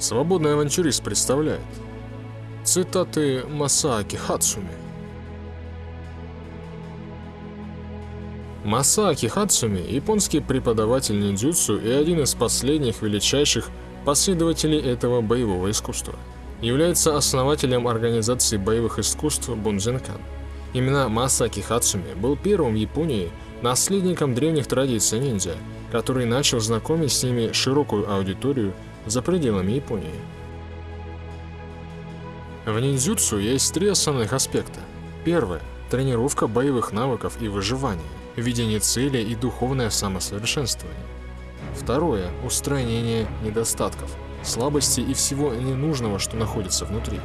Свободный авантюрист представляет. Цитаты Масааки Хацуми. Масааки Хацуми – японский преподаватель ниндзюцу и один из последних величайших последователей этого боевого искусства. Является основателем организации боевых искусств Бунзенкан. Именно Масаки Хацуми был первым в Японии наследником древних традиций ниндзя, который начал знакомить с ними широкую аудиторию за пределами Японии. В ниндзюцу есть три основных аспекта. Первое – тренировка боевых навыков и выживания, видение цели и духовное самосовершенствование. Второе – устранение недостатков, слабостей и всего ненужного, что находится внутри.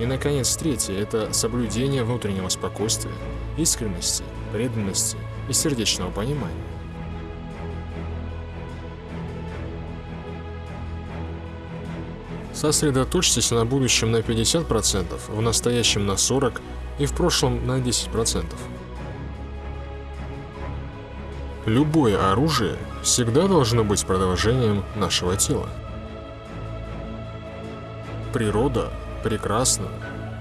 И, наконец, третье – это соблюдение внутреннего спокойствия, искренности, преданности и сердечного понимания. Сосредоточьтесь на будущем на 50%, в настоящем на 40% и в прошлом на 10%. Любое оружие всегда должно быть продолжением нашего тела. Природа прекрасна,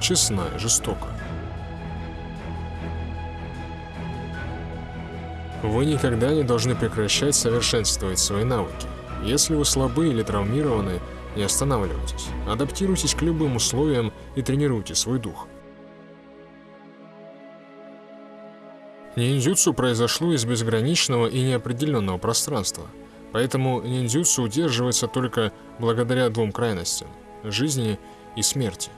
честна и жестока. Вы никогда не должны прекращать совершенствовать свои навыки. Если вы слабы или травмированы, не останавливайтесь. Адаптируйтесь к любым условиям и тренируйте свой дух. Ниндзюцу произошло из безграничного и неопределенного пространства, поэтому ниндзюцу удерживается только благодаря двум крайностям – жизни и смерти.